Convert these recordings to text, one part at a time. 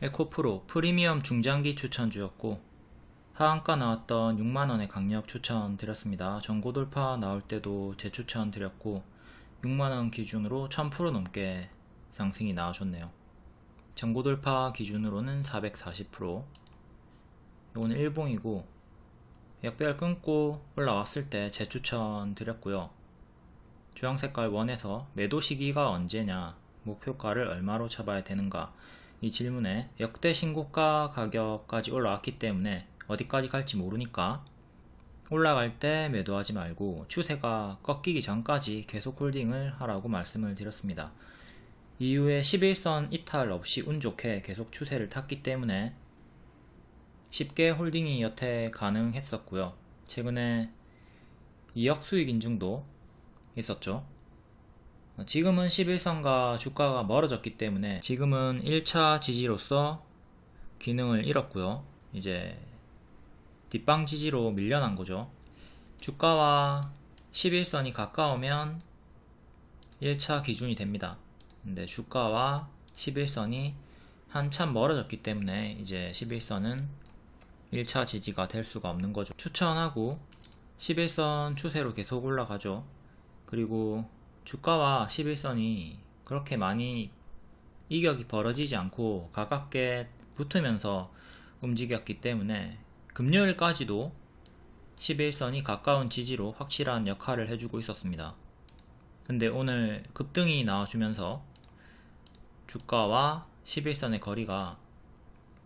에코프로 프리미엄 중장기 추천주였고 하한가 나왔던 6만원의 강력 추천 드렸습니다. 전고 돌파 나올 때도 재추천 드렸고 6만원 기준으로 1000% 넘게 상승이 나와줬네요. 전고 돌파 기준으로는 440% 이거는 일봉이고 역배열 끊고 올라왔을 때 재추천 드렸고요. 주황색깔 원에서 매도 시기가 언제냐 목표가를 얼마로 잡아야 되는가 이 질문에 역대 신고가 가격까지 올라왔기 때문에 어디까지 갈지 모르니까 올라갈 때 매도하지 말고 추세가 꺾이기 전까지 계속 홀딩을 하라고 말씀을 드렸습니다. 이후에 11선 이탈 없이 운 좋게 계속 추세를 탔기 때문에 쉽게 홀딩이 여태 가능했었고요. 최근에 2억 수익 인증도 있었죠. 지금은 11선과 주가가 멀어졌기 때문에 지금은 1차 지지로서 기능을 잃었고요. 이제 뒷방 지지로 밀려난 거죠. 주가와 11선이 가까우면 1차 기준이 됩니다. 근데 주가와 11선이 한참 멀어졌기 때문에 이제 11선은 1차 지지가 될 수가 없는 거죠. 추천하고 11선 추세로 계속 올라가죠. 그리고 주가와 11선이 그렇게 많이 이격이 벌어지지 않고 가깝게 붙으면서 움직였기 때문에 금요일까지도 11선이 가까운 지지로 확실한 역할을 해주고 있었습니다. 근데 오늘 급등이 나와주면서 주가와 11선의 거리가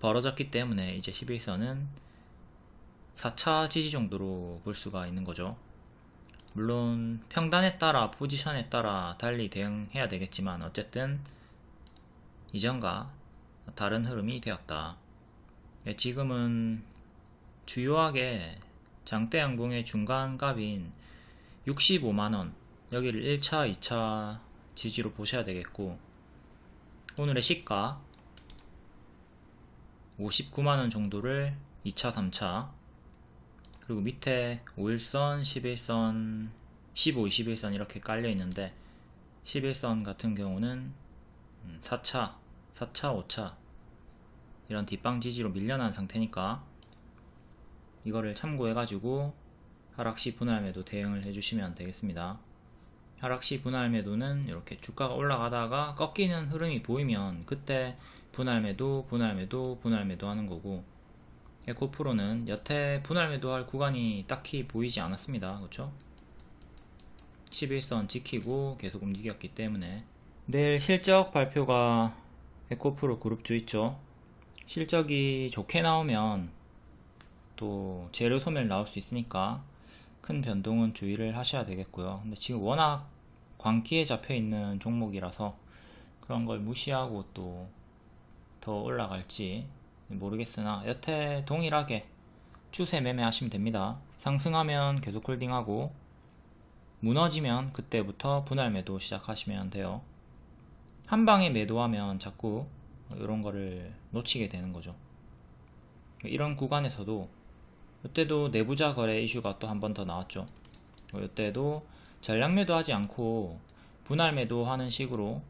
벌어졌기 때문에 이제 11선은 4차 지지 정도로 볼 수가 있는 거죠. 물론 평단에 따라 포지션에 따라 달리 대응해야 되겠지만 어쨌든 이전과 다른 흐름이 되었다. 예, 지금은 주요하게 장대 항공의 중간값인 65만원 여기를 1차 2차 지지로 보셔야 되겠고 오늘의 시가 59만원 정도를 2차 3차 그리고 밑에 5일선 11선 15 21선 이렇게 깔려 있는데 11선 같은 경우는 4차 4차 5차 이런 뒷방 지지로 밀려난 상태니까 이거를 참고해 가지고 하락시 분할 매도 대응을 해주시면 되겠습니다. 하락시 분할 매도는 이렇게 주가가 올라가다가 꺾이는 흐름이 보이면 그때 분할 매도 분할 매도 분할 매도 하는 거고 에코프로는 여태 분할 매도할 구간이 딱히 보이지 않았습니다. 그렇죠 11선 지키고 계속 움직였기 때문에. 내일 실적 발표가 에코프로 그룹주 있죠? 실적이 좋게 나오면 또 재료 소멸 나올 수 있으니까 큰 변동은 주의를 하셔야 되겠고요. 근데 지금 워낙 광기에 잡혀 있는 종목이라서 그런 걸 무시하고 또 더 올라갈지 모르겠으나 여태 동일하게 추세 매매 하시면 됩니다. 상승하면 계속 홀딩하고 무너지면 그때부터 분할 매도 시작하시면 돼요. 한 방에 매도하면 자꾸 이런 거를 놓치게 되는 거죠. 이런 구간에서도 이때도 내부자 거래 이슈가 또 한 번 더 나왔죠. 이때도 전량 매도하지 않고 분할 매도하는 식으로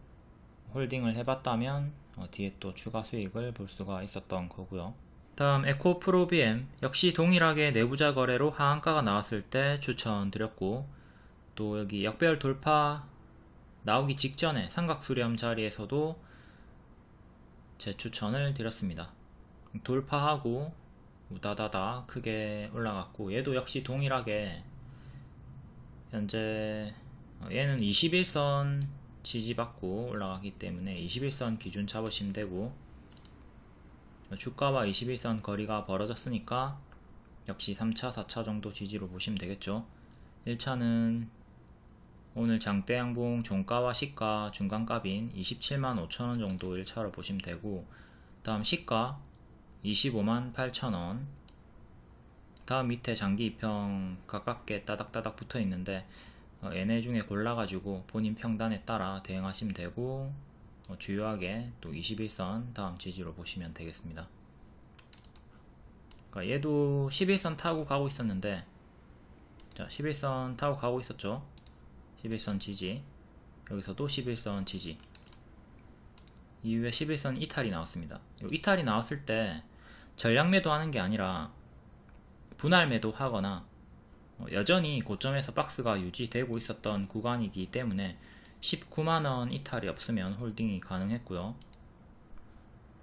홀딩을 해봤다면 어, 뒤에 또 추가 수익을 볼 수가 있었던 거고요. 다음 에코 프로 BM 역시 동일하게 내부자 거래로 하한가가 나왔을 때 추천드렸고 또 여기 역배열 돌파 나오기 직전에 삼각수렴 자리에서도 제 추천을 드렸습니다. 돌파하고 우다다다 크게 올라갔고 얘도 역시 동일하게 현재 어, 얘는 21선 지지받고 올라가기 때문에 21선 기준 잡으시면 되고 주가와 21선 거리가 벌어졌으니까 역시 3차 4차 정도 지지로 보시면 되겠죠. 1차는 오늘 장대양봉 종가와 시가 중간값인 27만 5천원 정도 1차로 보시면 되고 다음 시가 25만 8천원. 다음 밑에 장기 입평 가깝게 따닥따닥 붙어 있는데 어, 얘네 중에 골라가지고 본인 평단에 따라 대응하시면 되고 어, 주요하게 또 21선 다음 지지로 보시면 되겠습니다. 그러니까 얘도 11선 타고 가고 있었는데 자 11선 타고 가고 있었죠? 11선 지지. 여기서도 11선 지지. 이후에 11선 이탈이 나왔습니다. 요 이탈이 나왔을 때 전량 매도하는 게 아니라 분할 매도하거나 어, 여전히 고점에서 박스가 유지되고 있었던 구간이기 때문에 19만원 이탈이 없으면 홀딩이 가능했고요.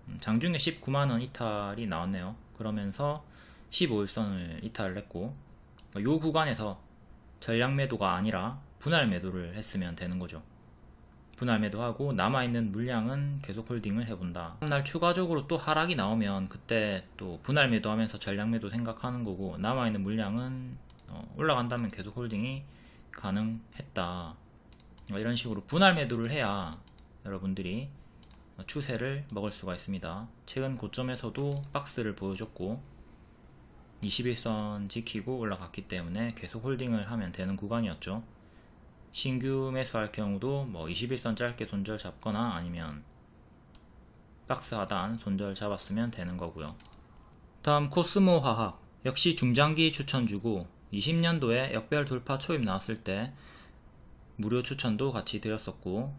음, 장중에 19만원 이탈이 나왔네요. 그러면서 15일선을 이탈을 했고 이 구간에서 전량 매도가 아니라 분할 매도를 했으면 되는 거죠. 분할 매도하고 남아있는 물량은 계속 홀딩을 해본다. 다음날 추가적으로 또 하락이 나오면 그때 또 분할 매도하면서 전량 매도 생각하는 거고 남아있는 물량은 어, 올라간다면 계속 홀딩이 가능했다. 뭐 이런 식으로 분할 매도를 해야 여러분들이 추세를 먹을 수가 있습니다. 최근 고점에서도 박스를 보여줬고 21선 지키고 올라갔기 때문에 계속 홀딩을 하면 되는 구간이었죠. 신규 매수할 경우도 뭐 21선 짧게 손절 잡거나 아니면 박스 하단 손절 잡았으면 되는 거고요. 다음 코스모 화학 역시 중장기 추천주고 20년도에 역별 돌파 초입 나왔을 때 무료 추천도 같이 드렸었고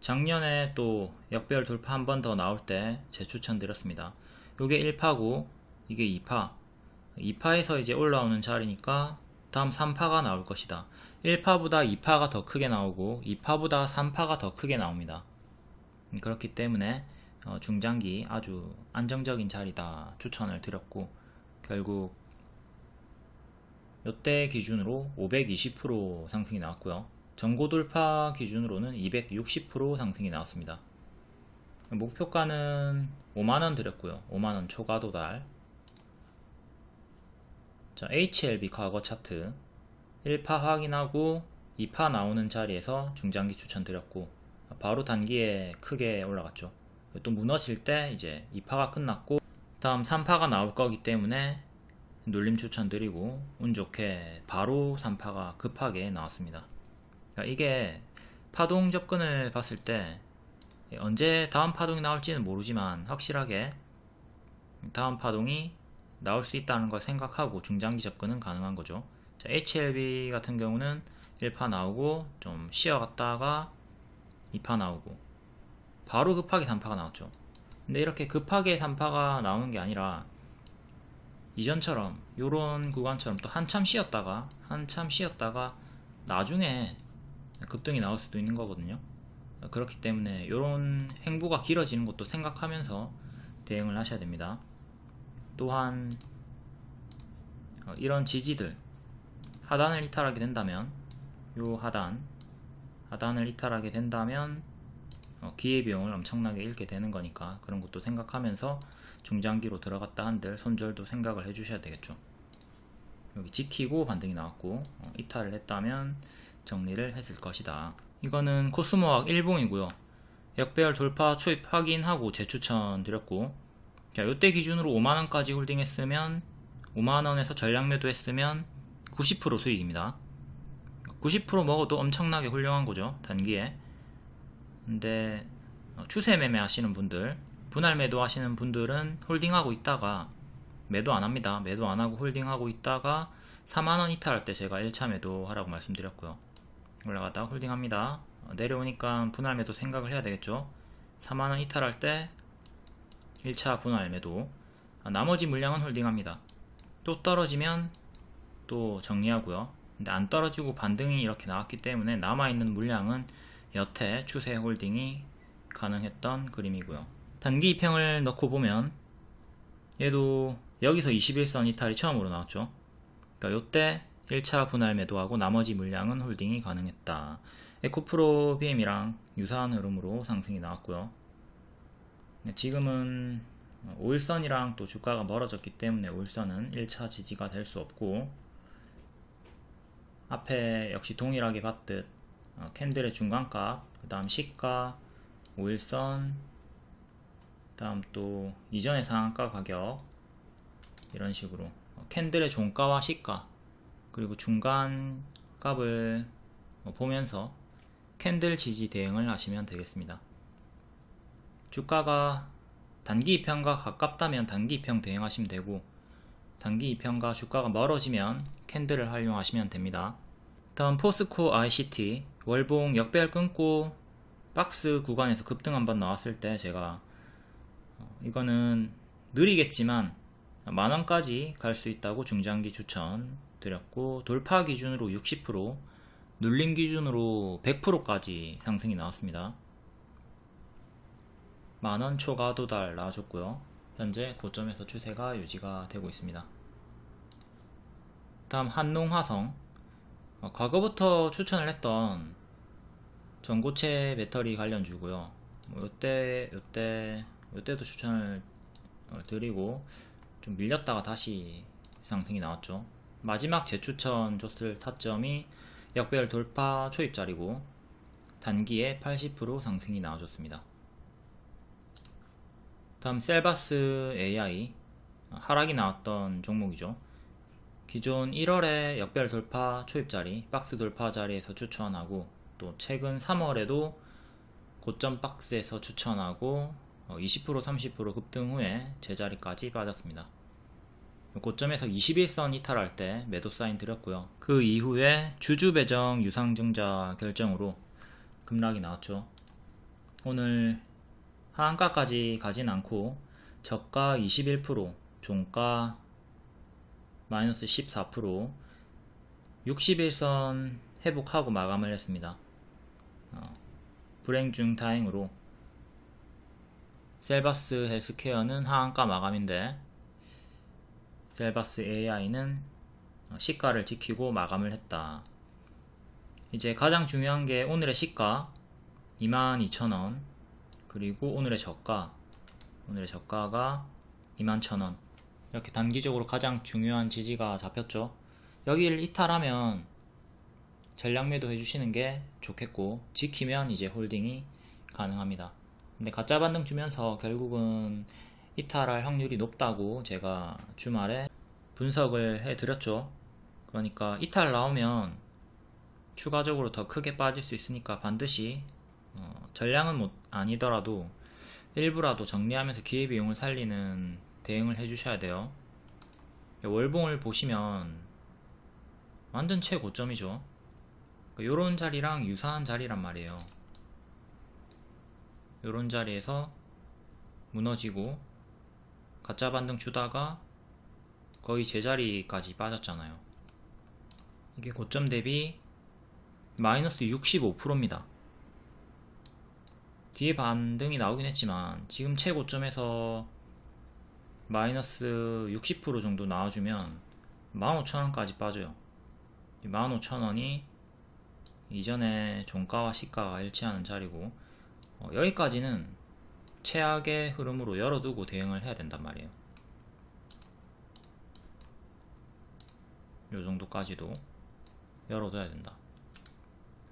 작년에 또 역별 돌파 한 번 더 나올 때 재추천 드렸습니다. 요게 1파고 이게 2파 2파에서 이제 올라오는 자리니까 다음 3파가 나올 것이다. 1파보다 2파가 더 크게 나오고 2파보다 3파가 더 크게 나옵니다. 음, 그렇기 때문에 어, 중장기 아주 안정적인 자리다 추천을 드렸고 결국 이때 기준으로 520% 상승이 나왔고요. 전고 돌파 기준으로는 260% 상승이 나왔습니다. 목표가는 5만원 드렸고요. 5만원 초과 도달. 자, HLB 과거 차트 1파 확인하고 2파 나오는 자리에서 중장기 추천드렸고 바로 단기에 크게 올라갔죠. 또 무너질 때 이제 2파가 끝났고 다음 3파가 나올 거기 때문에 눌림 추천드리고 운 좋게 바로 3파가 급하게 나왔습니다. 그러니까 이게 파동 접근을 봤을 때 언제 다음 파동이 나올지는 모르지만 확실하게 다음 파동이 나올 수 있다는 걸 생각하고 중장기 접근은 가능한 거죠. 자, HLB 같은 경우는 1파 나오고 좀 쉬어갔다가 2파 나오고 바로 급하게 3파가 나왔죠. 근데 이렇게 급하게 3파가 나오는 게 아니라 이전처럼 요런 구간처럼 또 한참 쉬었다가 한참 쉬었다가 나중에 급등이 나올 수도 있는 거거든요. 그렇기 때문에 이런 행보가 길어지는 것도 생각하면서 대응을 하셔야 됩니다. 또한 어, 이런 지지들 하단을 이탈하게 된다면 요 하단 하단을 이탈하게 된다면 어, 기회비용을 엄청나게 잃게 되는 거니까 그런 것도 생각하면서 중장기로 들어갔다 한들 손절도 생각을 해주셔야 되겠죠 여기 지키고 반등이 나왔고 어, 이탈을 했다면 정리를 했을 것이다. 이거는 코스모학 1봉이고요. 역배열 돌파 초입 확인하고 재추천 드렸고 자, 이때 기준으로 5만원까지 홀딩했으면 5만원에서 전량 매도 했으면 90% 수익입니다. 90% 먹어도 엄청나게 훌륭한 거죠. 단기에. 근데 어, 추세 매매 하시는 분들 분할 매도 하시는 분들은 홀딩하고 있다가 매도 안합니다. 매도 안하고 홀딩하고 있다가 4만원 이탈할 때 제가 1차 매도 하라고 말씀드렸고요. 올라갔다가 홀딩합니다. 어, 내려오니까 분할 매도 생각을 해야 되겠죠. 4만원 이탈할 때 1차 분할 매도 아, 나머지 물량은 홀딩합니다. 또 떨어지면 또 정리하고요. 근데 안 떨어지고 반등이 이렇게 나왔기 때문에 남아있는 물량은 여태 추세 홀딩이 가능했던 그림이고요. 단기 입평을 넣고 보면 얘도 여기서 21선 이탈이 처음으로 나왔죠. 그러니까 요때 1차 분할 매도하고 나머지 물량은 홀딩이 가능했다. 에코프로 BM이랑 유사한 흐름으로 상승이 나왔고요. 네, 지금은 5일선이랑 또 주가가 멀어졌기 때문에 5일선은 1차 지지가 될 수 없고 앞에 역시 동일하게 봤듯 어, candle의 중간값, 그 다음 시가, 5일선, 다음 또 이전의 상한가 가격 이런 식으로 어, candle의 종가와 시가 그리고 중간 값을 보면서 candle 지지 대응을 하시면 되겠습니다. 주가가 단기 이평과 가깝다면 단기 이평 대응하시면 되고 단기 이평과 주가가 멀어지면 candle을 활용하시면 됩니다. 다음 포스코 ICT 월봉 역배열 끊고 박스 구간에서 급등 한번 나왔을 때 제가 어, 이거는 느리겠지만 만원까지 갈 수 있다고 중장기 추천 드렸고 돌파 기준으로 60% 눌림 기준으로 100%까지 상승이 나왔습니다. 만원 초과 도달 나와줬고요. 현재 고점에서 추세가 유지가 되고 있습니다. 다음 한농화성. 어, 과거부터 추천을 했던 전고체 배터리 관련 주고요. 뭐 요때 요때 요때도 추천을 어, 드리고 좀 밀렸다가 다시 상승이 나왔죠. 마지막 재추천 줬을 타점이 역배열 돌파 초입자리고 단기에 80% 상승이 나와줬습니다. 다음 셀바스 AI 하락이 나왔던 종목이죠 기존 1월에 역별 돌파 초입 자리 박스 돌파 자리에서 추천하고 또 최근 3월에도 고점 박스에서 추천하고 20% 30% 급등 후에 제자리까지 빠졌습니다. 고점에서 21선 이탈할 때 매도 사인 드렸고요. 그 이후에 주주 배정 유상증자 결정으로 급락이 나왔죠. 오늘 하한가까지 가진 않고 저가 21% 종가 마이너스 14% 61선 회복하고 마감을 했습니다. 어, 불행 중 다행으로 셀바스 헬스케어는 하한가 마감인데 셀바스 AI는 시가를 지키고 마감을 했다. 이제 가장 중요한 게 오늘의 시가 22,000원 그리고 오늘의 저가 오늘의 저가가 21,000원 이렇게 단기적으로 가장 중요한 지지가 잡혔죠. 여기를 이탈하면 전략 매도 해주시는 게 좋겠고 지키면 이제 홀딩이 가능합니다. 근데 가짜 반등 주면서 결국은 이탈할 확률이 높다고 제가 주말에 분석을 해 드렸죠. 그러니까 이탈 나오면 추가적으로 더 크게 빠질 수 있으니까 반드시 어, 전량은 못 아니더라도 일부라도 정리하면서 기회비용을 살리는 대응을 해주셔야 돼요. 월봉을 보시면 완전 최고점이죠. 요런 그러니까 자리랑 유사한 자리란 말이에요. 요런 자리에서 무너지고 가짜 반등 주다가 거의 제자리까지 빠졌잖아요. 이게 고점 대비 마이너스 65%입니다. 뒤에 반등이 나오긴 했지만 지금 최고점에서 마이너스 60% 정도 나와주면 15,000원까지 빠져요. 15,000원이 이전에 종가와 시가가 일치하는 자리고 어, 여기까지는 최악의 흐름으로 열어두고 대응을 해야 된단 말이에요. 요 정도까지도 열어둬야 된다.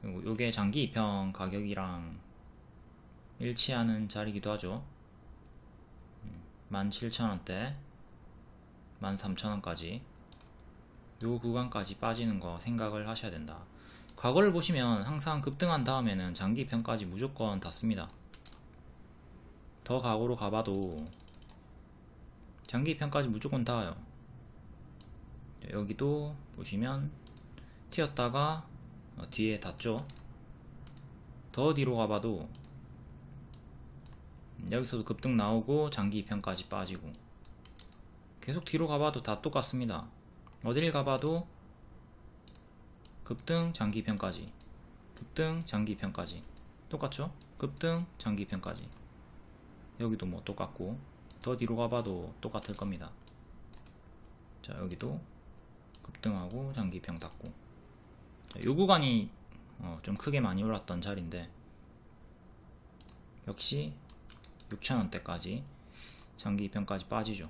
그리고 요게 장기 입형 가격이랑 일치하는 자리기도 하죠 17,000원대 13,000원까지. 요 구간까지 빠지는 거 생각을 하셔야 된다. 과거를 보시면 항상 급등한 다음에는 장기 편까지 무조건 닿습니다. 더 과거로 가봐도 장기 편까지 무조건 닿아요. 여기도 보시면 튀었다가 어, 뒤에 닿죠? 더 뒤로 가봐도 여기서도 급등 나오고 장기 2편까지 빠지고. 계속 뒤로 가봐도 다 똑같습니다. 어딜 가봐도 급등 장기 2편까지. 급등 장기 2편까지. 똑같죠? 급등 장기 2편까지. 여기도 뭐 똑같고. 더 뒤로 가봐도 똑같을 겁니다. 자 여기도 급등하고 장기 2편 닫고. 자, 요 구간이 어, 좀 크게 많이 올랐던 자리인데. 역시 6천원대까지 장기 입편까지 빠지죠.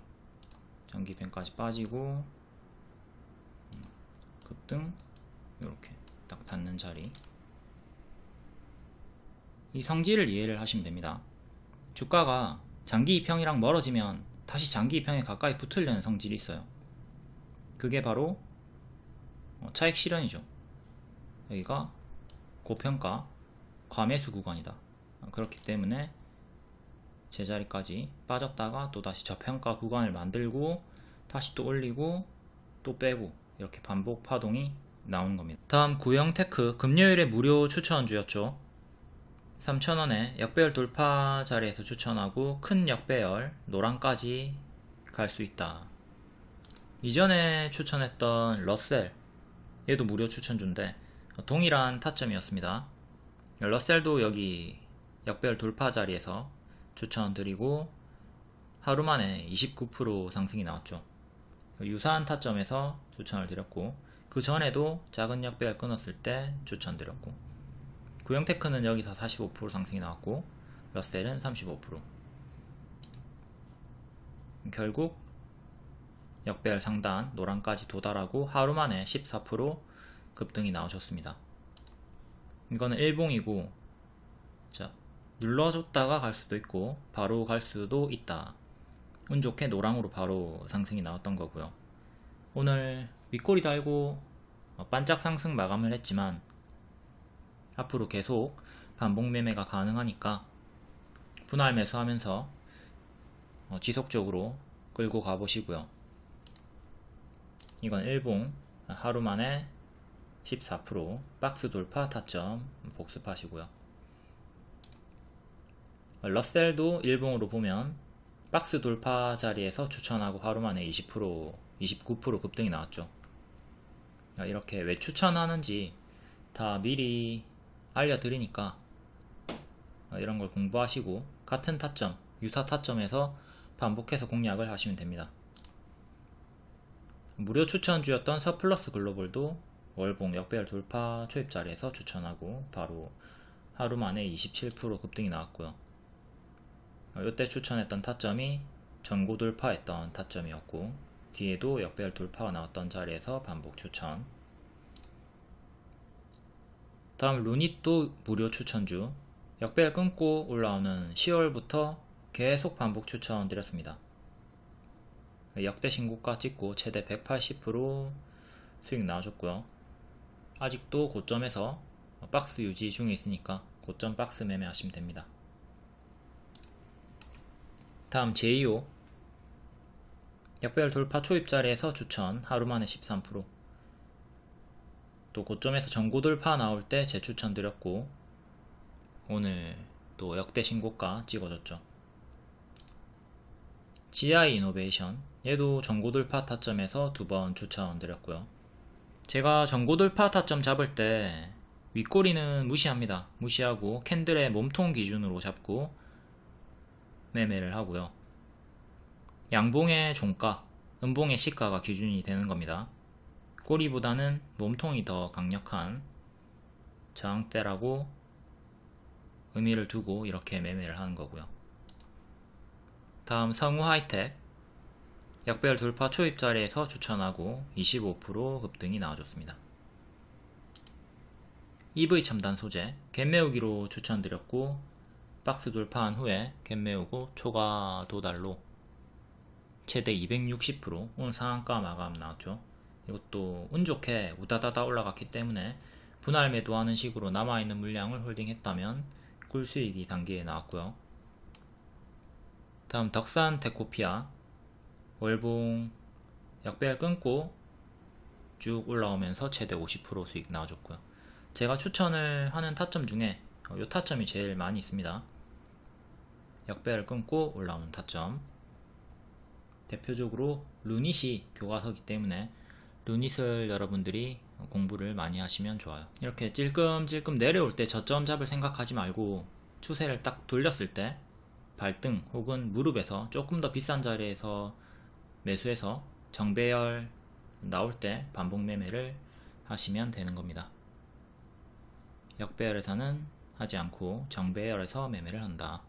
장기 입편까지 빠지고 음, 급등 이렇게 딱 닿는 자리. 이 성질을 이해를 하시면 됩니다. 주가가 장기 입형이랑 멀어지면 다시 장기 입형에 가까이 붙으려는 성질이 있어요. 그게 바로 어, 차익 실현이죠. 여기가 고평가 과매수 구간이다. 그렇기 때문에 제자리까지 빠졌다가 또 다시 저평가 구간을 만들고 다시 또 올리고 또 빼고 이렇게 반복 파동이 나오는 겁니다 다음 구형테크 금요일에 무료 추천주였죠 3,000원에 역배열 돌파 자리에서 추천하고 큰 역배열 노랑까지 갈 수 있다. 이전에 추천했던 러셀 얘도 무료 추천주인데 동일한 타점이었습니다. 러셀도 여기 역배열 돌파 자리에서 추천드리고 하루 만에 29% 상승이 나왔죠. 유사한 타점에서 추천을 드렸고 그 전에도 작은 역배열 끊었을 때 추천드렸고 구형테크는 여기서 45% 상승이 나왔고 러셀은 35% 결국 역배열 상단 노랑까지 도달하고 하루 만에 14% 급등이 나오셨습니다. 이거는 일봉이고 자 눌러줬다가 갈 수도 있고 바로 갈 수도 있다. 운 좋게 노랑으로 바로 상승이 나왔던 거고요. 오늘 윗꼬리 달고 반짝 상승 마감을 했지만 앞으로 계속 반복 매매가 가능하니까 분할 매수하면서 어, 지속적으로 끌고 가보시고요. 이건 일봉 하루 만에 14% 박스 돌파 타점 복습하시고요. 러셀도 일봉으로 보면 박스 돌파 자리에서 추천하고 하루 만에 20% 29% 급등이 나왔죠. 이렇게 왜 추천하는지 다 미리 알려드리니까 이런 걸 공부하시고 같은 타점, 유사 타점에서 반복해서 공략을 하시면 됩니다. 무료 추천주였던 서플러스 글로벌도 월봉 역배열 돌파 초입 자리에서 추천하고 바로 하루 만에 27% 급등이 나왔고요. 이때 추천했던 타점이 전고 돌파했던 타점이었고 뒤에도 역배열 돌파가 나왔던 자리에서 반복 추천 다음 루닛도 무료 추천주 역배열 끊고 올라오는 10월부터 계속 반복 추천 드렸습니다. 역대 신고가 찍고 최대 180% 수익 나와줬고요. 아직도 고점에서 박스 유지 중에 있으니까 고점 박스 매매하시면 됩니다. 다음 제2호 역배열 돌파 초입 자리에서 추천 하루 만에 13%또 고점에서 전고 돌파 나올 때 재추천 드렸고 오늘 또 역대 신고가 찍어줬죠. GI 이노베이션 얘도 전고 돌파 타점에서 두 번 추천 드렸고요. 제가 전고 돌파 타점 잡을 때 윗꼬리는 무시합니다. 무시하고 캔들의 몸통 기준으로 잡고 매매를 하고요. 양봉의 종가, 음봉의 시가가 기준이 되는 겁니다. 꼬리보다는 몸통이 더 강력한 저항대라고 의미를 두고 이렇게 매매를 하는 거고요. 다음 성우 하이텍 역배열 돌파 초입 자리에서 추천하고 25% 급등이 나와줬습니다. EV 첨단 소재 갭 메우기로 추천드렸고 박스 돌파한 후에 갭 메우고 초과 도달로 최대 260% 오늘 상한가 마감 나왔죠. 이것도 운 좋게 우다다다 올라갔기 때문에 분할 매도하는 식으로 남아있는 물량을 홀딩했다면 꿀수익이 단계에 나왔고요. 다음 덕산 데코피아 월봉 약배열 끊고 쭉 올라오면서 최대 50% 수익 나와줬고요. 제가 추천을 하는 타점 중에 이 어, 타점이 제일 많이 있습니다. 역배열 끊고 올라오는 타점 대표적으로 루닛이 교과서기 때문에 루닛을 여러분들이 공부를 많이 하시면 좋아요. 이렇게 찔끔찔끔 내려올 때 저점 잡을 생각하지 말고 추세를 딱 돌렸을 때 발등 혹은 무릎에서 조금 더 비싼 자리에서 매수해서 정배열 나올 때 반복 매매를 하시면 되는 겁니다. 역배열에서는 하지 않고 정배열에서 매매를 한다.